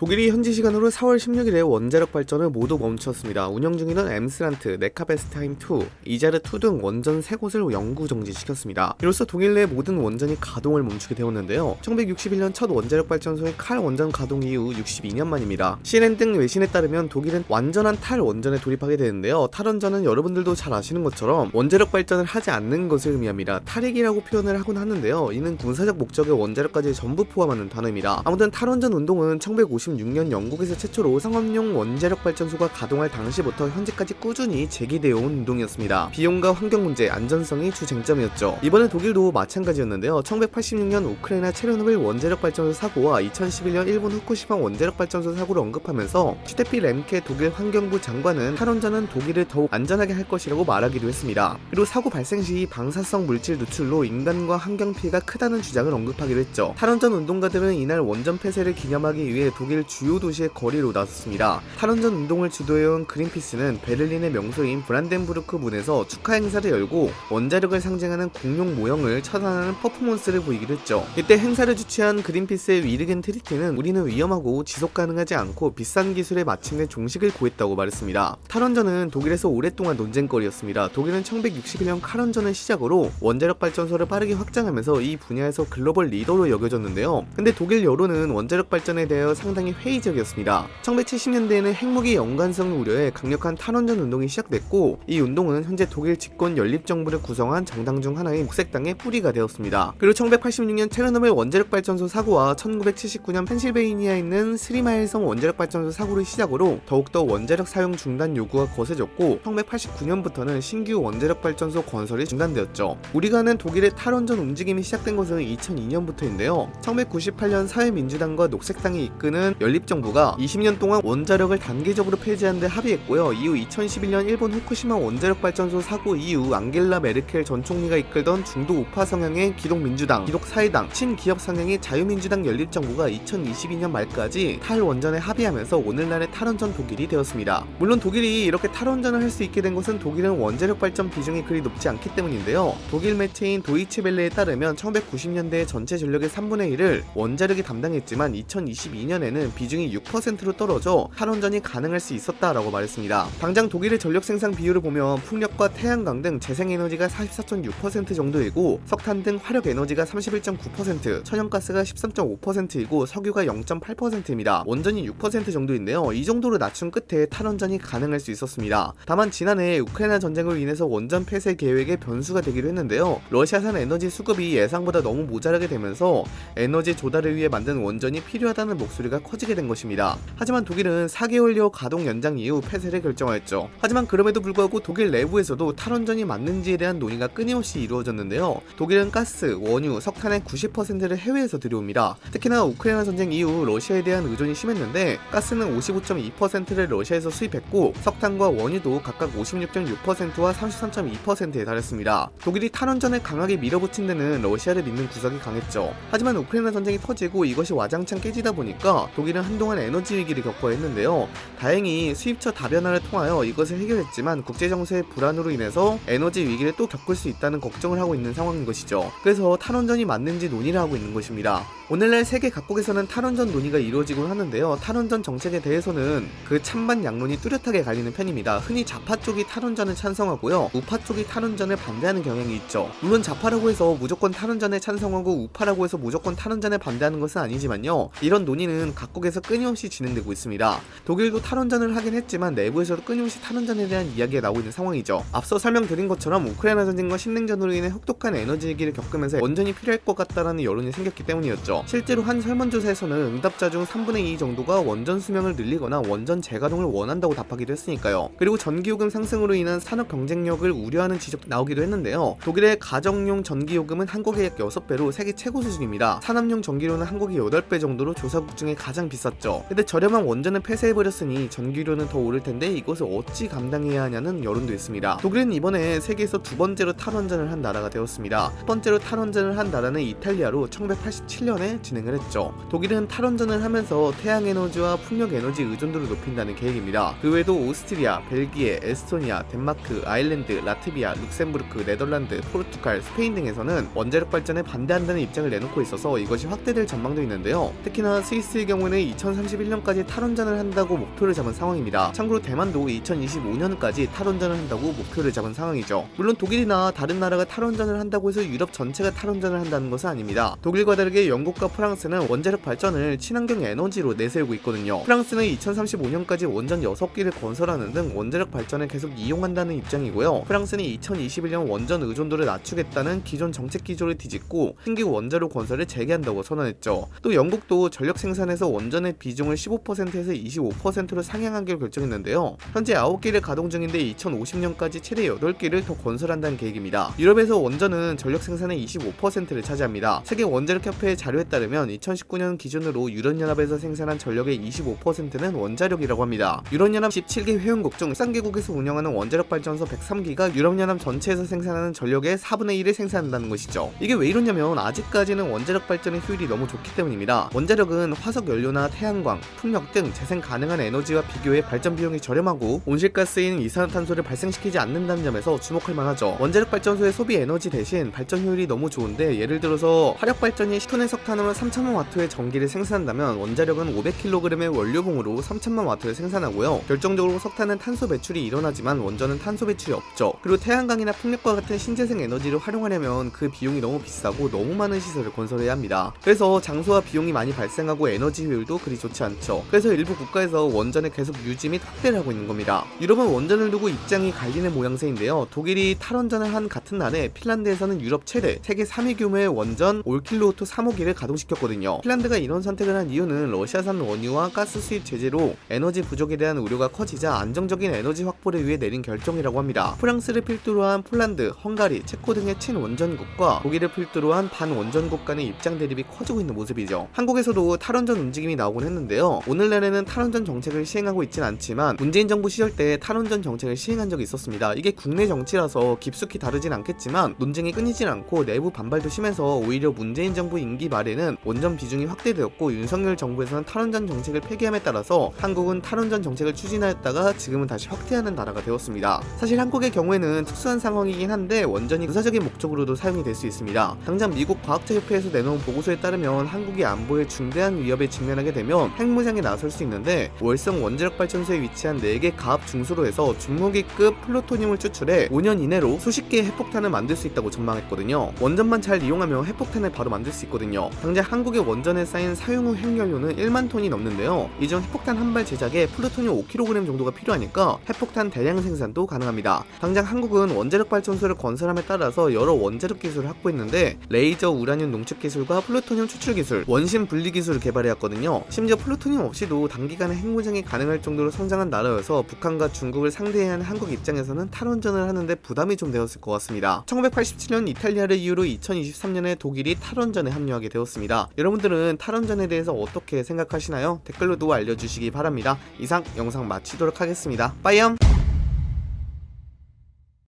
독일이 현지 시간으로 4월 16일에 원자력 발전을 모두 멈췄습니다. 운영 중이던 엠스란트, 네카베스트하임2, 이자르2 등 원전 3곳을 영구 정지시켰습니다. 이로써 독일 내 모든 원전이 가동을 멈추게 되었는데요. 1961년 첫 원자력 발전소의 칼 원전 가동 이후 62년 만입니다. CNN 등 외신에 따르면 독일은 완전한 탈 원전에 돌입하게 되는데요. 탈 원전은 여러분들도 잘 아시는 것처럼 원자력 발전을 하지 않는 것을 의미합니다. 탈핵이라고 표현을 하곤 하는데요. 이는 군사적 목적의 원자력까지 전부 포함하는 단어입니다. 아무튼 탈 원전 운동은 1950 1996년 영국에서 최초로 상업용 원자력 발전소가 가동할 당시부터 현재까지 꾸준히 제기되어 온 운동이었습니다. 비용과 환경 문제, 안전성이 주 쟁점이었죠. 이번에 독일도 마찬가지였는데요. 1986년 우크라이나 체르노빌 원자력 발전소 사고와 2011년 일본 후쿠시마 원자력 발전소 사고를 언급하면서 슈테피 렘케 독일 환경부 장관은 탈원전은 독일을 더욱 안전하게 할 것이라고 말하기도 했습니다. 그리고 사고 발생 시 방사성 물질 누출로 인간과 환경 피해가 크다는 주장을 언급하기도 했죠. 탈원전 운동가들은 이날 원전 폐쇄를 기념하기 위해 독일 독일 주요 도시의 거리로 나섰습니다. 탈원전 운동을 주도해온 그린피스는 베를린의 명소인 브란덴부르크 문에서 축하 행사를 열고 원자력을 상징하는 공룡 모형을 처단하는 퍼포먼스를 보이기도 했죠. 이때 행사를 주최한 그린피스의 위르겐 트리티는 우리는 위험하고 지속 가능하지 않고 비싼 기술에 마침내 종식을 고했다고 말했습니다. 탈원전은 독일에서 오랫동안 논쟁거리였습니다. 독일은 1961년 칼원전을 시작으로 원자력 발전소를 빠르게 확장하면서 이 분야에서 글로벌 리더로 여겨졌는데요. 근데 독일 여론은 원자력 발전에 대하여 상당히 상당히 회의적이었습니다. 1970년대에는 핵무기 연관성 우려에 강력한 탈원전 운동이 시작됐고 이 운동은 현재 독일 집권 연립정부를 구성한 정당 중 하나인 녹색당의 뿌리가 되었습니다. 그리고 1986년 체르노빌 원자력 발전소 사고와 1979년 펜실베이니아에 있는 스리마일섬 원자력 발전소 사고를 시작으로 더욱더 원자력 사용 중단 요구가 거세졌고 1989년부터는 신규 원자력 발전소 건설이 중단되었죠. 우리가 아는 독일의 탈원전 움직임이 시작된 것은 2002년부터인데요. 1998년 사회민주당과 녹색당이 이끄는 연립정부가 20년 동안 원자력을 단계적으로 폐지하는 데 합의했고요. 이후 2011년 일본 후쿠시마 원자력 발전소 사고 이후 앙겔라 메르켈 전 총리가 이끌던 중도 우파 성향의 기독민주당, 기독사회당, 친기업 성향의 자유민주당 연립정부가 2022년 말까지 탈원전에 합의하면서 오늘날의 탈원전 독일이 되었습니다. 물론 독일이 이렇게 탈원전을 할 수 있게 된 것은 독일은 원자력 발전 비중이 그리 높지 않기 때문인데요. 독일 매체인 도이치벨레에 따르면 1990년대 전체 전력의 3분의 1을 원자력이 담당했지만 2022년에는 때는 비중이 6%로 떨어져 탈원전이 가능할 수 있었다라고 말했습니다. 당장 독일의 전력 생산 비율을 보면 풍력과 태양광 등 재생에너지가 44.6% 정도이고 석탄 등 화력 에너지가 31.9%, 천연가스가 13.5%이고 석유가 0.8%입니다. 원전이 6% 정도인데요. 이 정도로 낮춘 끝에 탈원전이 가능할 수 있었습니다. 다만 지난해 우크라이나 전쟁으로 인해서 원전 폐쇄 계획에 변수가 되기도 했는데요. 러시아산 에너지 수급이 예상보다 너무 모자라게 되면서 에너지 조달을 위해 만든 원전이 필요하다는 목소리가 커지게 된 것입니다. 하지만 독일은 4개월여 가동 연장 이후 폐쇄를 결정하였죠. 하지만 그럼에도 불구하고 독일 내부에서도 탈원전이 맞는지에 대한 논의가 끊임없이 이루어졌는데요. 독일은 가스, 원유, 석탄의 90%를 해외에서 들여옵니다. 특히나 우크라이나 전쟁 이후 러시아에 대한 의존이 심했는데 가스는 55.2%를 러시아에서 수입했고 석탄과 원유도 각각 56.6%와 33.2%에 달했습니다. 독일이 탈원전을 강하게 밀어붙인 데는 러시아를 믿는 구석이 강했죠. 하지만 우크라이나 전쟁이 터지고 이것이 와장창 깨지다 보니까 독일은 한동안 에너지 위기를 겪어야 했는데요. 다행히 수입처 다변화를 통하여 이것을 해결했지만 국제정세의 불안으로 인해서 에너지 위기를 또 겪을 수 있다는 걱정을 하고 있는 상황인 것이죠. 그래서 탈원전이 맞는지 논의를 하고 있는 것입니다. 오늘날 세계 각국에서는 탈원전 논의가 이루어지곤 하는데요. 탈원전 정책에 대해서는 그 찬반 양론이 뚜렷하게 갈리는 편입니다. 흔히 좌파 쪽이 탈원전을 찬성하고요. 우파 쪽이 탈원전을 반대하는 경향이 있죠. 물론 좌파라고 해서 무조건 탈원전에 찬성하고 우파라고 해서 무조건 탈원전에 반대하는 것은 아니지만요. 이런 논의는 각 각국에서 끊임없이 진행되고 있습니다. 독일도 탈원전을 하긴 했지만 내부에서도 끊임없이 탈원전에 대한 이야기가 나오고 있는 상황이죠. 앞서 설명드린 것처럼 우크라이나 전쟁과 신냉전으로 인해 혹독한 에너지 위기를 겪으면서 원전이 필요할 것 같다라는 여론이 생겼기 때문이었죠. 실제로 한 설문조사에서는 응답자 중 3분의 2 정도가 원전 수명을 늘리거나 원전 재가동을 원한다고 답하기도 했으니까요. 그리고 전기요금 상승으로 인한 산업 경쟁력을 우려하는 지적도 나오기도 했는데요. 독일의 가정용 전기요금은 한국의 약 6배로 세계 최고 수준입니다. 산업용 전기료는 한국의 8배 정도로 조사국 중에 가장 비쌌죠. 근데 저렴한 원전을 폐쇄해버렸으니 전기료는 더 오를 텐데 이것을 어찌 감당해야 하냐는 여론도 있습니다. 독일은 이번에 세계에서 두 번째로 탈원전을 한 나라가 되었습니다. 첫 번째로 탈원전을 한 나라는 이탈리아로 1987년에 진행을 했죠. 독일은 탈원전을 하면서 태양 에너지와 풍력 에너지 의존도를 높인다는 계획입니다. 그 외에도 오스트리아, 벨기에, 에스토니아, 덴마크, 아일랜드, 라트비아, 룩셈부르크, 네덜란드, 포르투갈, 스페인 등에서는 원자력 발전에 반대한다는 입장을 내놓고 있어서 이것이 확대될 전망도 있는데요. 특히나 스위스의 경우는 2031년까지 탈원전을 한다고 목표를 잡은 상황입니다. 참고로 대만도 2025년까지 탈원전을 한다고 목표를 잡은 상황이죠. 물론 독일이나 다른 나라가 탈원전을 한다고 해서 유럽 전체가 탈원전을 한다는 것은 아닙니다. 독일과 다르게 영국 과 프랑스는 원자력 발전을 친환경 에너지로 내세우고 있거든요. 프랑스는 2035년까지 원전 6기를 건설하는 등 원자력 발전을 계속 이용한다는 입장이고요. 프랑스는 2021년 원전 의존도를 낮추겠다는 기존 정책 기조를 뒤집고 신규 원자력 건설을 재개한다고 선언했죠. 또 영국도 전력 생산에서 원전의 비중을 15%에서 25%로 상향하기로 결정했는데요. 현재 9기를 가동 중인데 2050년까지 최대 8기를 더 건설한다는 계획입니다. 유럽에서 원전은 전력 생산의 25%를 차지합니다. 세계 원자력 협회의 자료에 따르면 2019년 기준으로 유럽연합에서 생산한 전력의 25%는 원자력이라고 합니다. 유럽연합 17개 회원국 중 13개국에서 운영하는 원자력 발전소 103기가 유럽연합 전체에서 생산하는 전력의 4분의 1을 생산한다는 것이죠. 이게 왜 이러냐면 아직까지는 원자력 발전의 효율이 너무 좋기 때문입니다. 원자력은 화석 연료나 태양광, 풍력 등 재생 가능한 에너지와 비교해 발전 비용이 저렴하고 온실가스인 이산화탄소를 발생시키지 않는다는 점에서 주목할 만하죠. 원자력 발전소의 소비 에너지 대신 발전 효율이 너무 좋은데 예를 들어서 화력 발전이 10톤의 석탄 으로 3천만 와트의 전기를 생산한다면 원자력은 500kg의 원료봉으로 3천만 와트를 생산하고요. 결정적으로 석탄은 탄소 배출이 일어나지만 원전은 탄소 배출이 없죠. 그리고 태양광이나 풍력과 같은 신재생 에너지를 활용하려면 그 비용이 너무 비싸고 너무 많은 시설을 건설해야 합니다. 그래서 장소와 비용이 많이 발생하고 에너지 효율도 그리 좋지 않죠. 그래서 일부 국가에서 원전을 계속 유지 및 확대를 하고 있는 겁니다. 유럽은 원전을 두고 입장이 갈리는 모양새인데요. 독일이 탈원전을 한 같은 날에 핀란드에서는 유럽 최대 세계 3위 규모의 원전 올킬루오토 3호기를 가동시켰거든요. 핀란드가 이런 선택을 한 이유는 러시아산 원유와 가스 수입 제재로 에너지 부족에 대한 우려가 커지자 안정적인 에너지 확보를 위해 내린 결정이라고 합니다. 프랑스를 필두로 한 폴란드, 헝가리, 체코 등의 친원전국과 독일을 필두로 한 반원전국 간의 입장 대립이 커지고 있는 모습이죠. 한국에서도 탈원전 움직임이 나오곤 했는데요. 오늘날에는 탈원전 정책을 시행하고 있진 않지만 문재인 정부 시절 때 탈원전 정책을 시행한 적이 있었습니다. 이게 국내 정치라서 깊숙이 다루진 않겠지만 논쟁이 끊이진 않고 내부 반발도 심해서 오히려 문재인 정부 임기 말에 는 원전 비중이 확대되었고 윤석열 정부에서는 탈원전 정책을 폐기함에 따라서 한국은 탈원전 정책을 추진하였다가 지금은 다시 확대하는 나라가 되었습니다. 사실 한국의 경우에는 특수한 상황이긴 한데 원전이 군사적인 목적으로도 사용이 될 수 있습니다. 당장 미국 과학자협회에서 내놓은 보고서에 따르면 한국이 안보에 중대한 위협에 직면하게 되면 핵무장에 나설 수 있는데 월성 원자력 발전소에 위치한 4개 가압 중수로에서 준무기급 플루토늄을 추출해 5년 이내로 수십 개의 핵폭탄을 만들 수 있다고 전망했거든요. 원전만 잘 이용하면 핵폭탄을 바로 만들 수 있거든요. 당장 한국의 원전에 쌓인 사용 후 핵연료는 1만 톤이 넘는데요. 이 중 핵폭탄 한 발 제작에 플루토늄 5kg 정도가 필요하니까 핵폭탄 대량 생산도 가능합니다. 당장 한국은 원자력 발전소를 건설함에 따라서 여러 원자력 기술을 확보했는데 레이저 우라늄 농축 기술과 플루토늄 추출 기술, 원심 분리 기술을 개발해왔거든요. 심지어 플루토늄 없이도 단기간에 핵무장이 가능할 정도로 성장한 나라여서 북한과 중국을 상대해야 하는 한국 입장에서는 탈원전을 하는데 부담이 좀 되었을 것 같습니다. 1987년 이탈리아를 이유로 2023년에 독일이 탈원전에 합류하게 되 었습니다. 여러분들은 탈원전에 대해서 어떻게 생각하시나요? 댓글로도 알려주시기 바랍니다. 이상 영상 마치도록 하겠습니다. 빠이염!